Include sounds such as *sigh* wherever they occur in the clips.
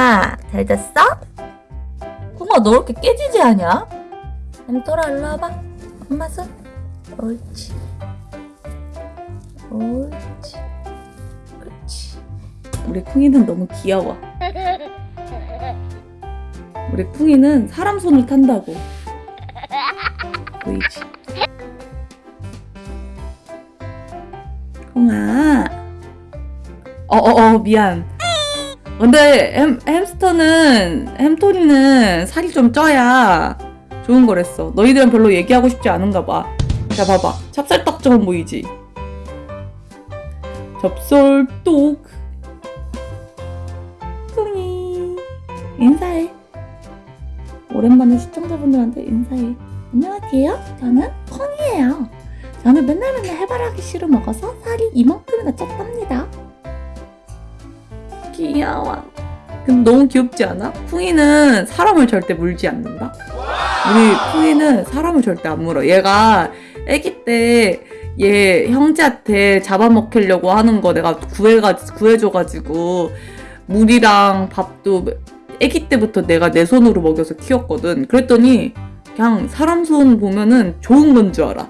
콩아 잘 잤어? 콩아 너 이렇게 깨지지 않냐? 햄토라 일로 와봐. 엄마 손. 옳지. 옳지. 그렇지. 우리 쿵이는 너무 귀여워. 우리 쿵이는 사람 손을 탄다고. 보이지? 콩아. 어어어 미안 근데 햄, 햄스터는 햄토리는 살이 좀 쪄야 좋은 거랬어. 너희들은 별로 얘기하고 싶지 않은가 봐자 봐봐. 찹쌀떡처럼 보이지? 접설떡. 쿵이 인사해. 오랜만에 시청자분들한테 인사해. 안녕하세요. 저는 콩이에요. 저는 맨날 맨날 해바라기 씨를 먹어서 살이 이만큼이나 쪘답니다 귀여워. 근데 너무 귀엽지 않아? 쿵이는 사람을 절대 물지 않는다? 우리 쿵이는 사람을 절대 안 물어. 얘가 아기 때 얘 형제한테 잡아먹히려고 하는 거 내가 구해가, 구해줘가지고 물이랑 밥도 아기 때부터 내가 내 손으로 먹여서 키웠거든. 그랬더니 그냥 사람 손 보면은 좋은 건 줄 알아.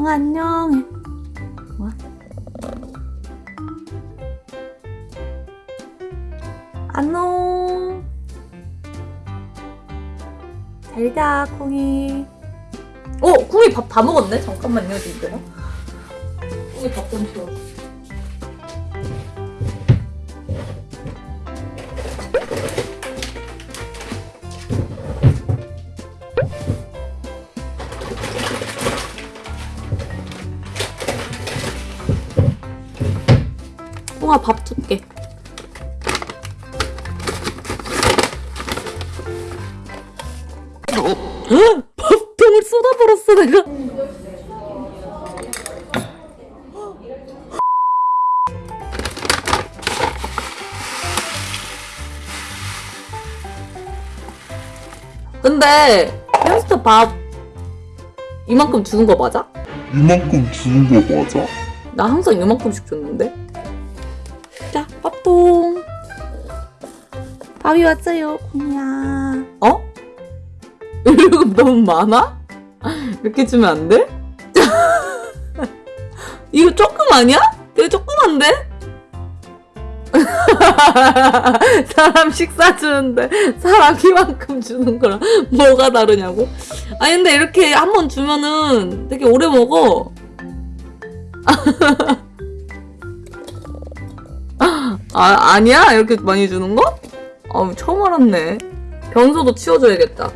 형 안녕. 와. 안녕. 잘자 콩이. 어, 콩이 밥 다 먹었네. 잠깐만요, 지금. 콩이 밥 좀 치워. 콩아 밥 줄게. 밥통을 쏟아버렸어 내가. 근데 햄스터 밥 이만큼 주는 거 맞아? 이만큼 주는 거 맞아? 나 항상 이만큼씩 줬는데. 자, 밥통. 밥이 왔어요, 콩이야. 어? 이거 너무 많아? 이렇게 주면 안 돼? *laughs* 이거 조금 아니야? 되게 조그만데? *laughs* 사람 식사 주는데 사람 이만큼 주는 거랑 뭐가 다르냐고? 아니 근데 이렇게 한 번 주면은 되게 오래 먹어. *laughs* 아, 아니야? 이렇게 많이 주는 거? 아, 처음 알았네. 변소도 치워줘야겠다.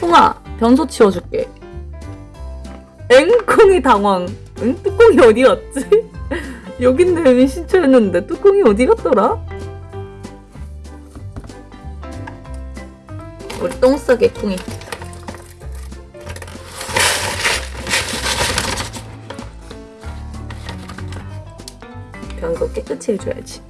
콩아, 변소 치워줄게. 앵콩이 당황. 응? 뚜껑이 어디 갔지? *laughs* 여긴데 여기 신청했는데 뚜껑이 어디 갔더라? 우리 똥 싸게 콩이. 변소 깨끗이 해줘야지.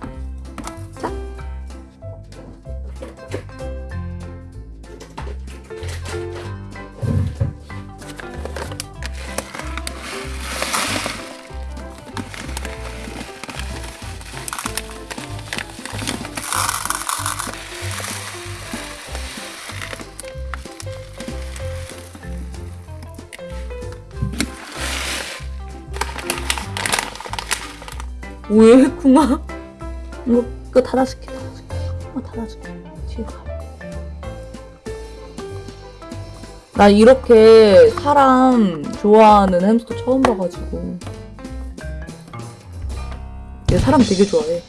왜 쿵아? 이거 그거 닫아줄게 닫아줄게 어 닫아줄게 뒤에 가. 나 이렇게 사람 좋아하는 햄스터 처음 봐가지고 얘 사람 되게 좋아해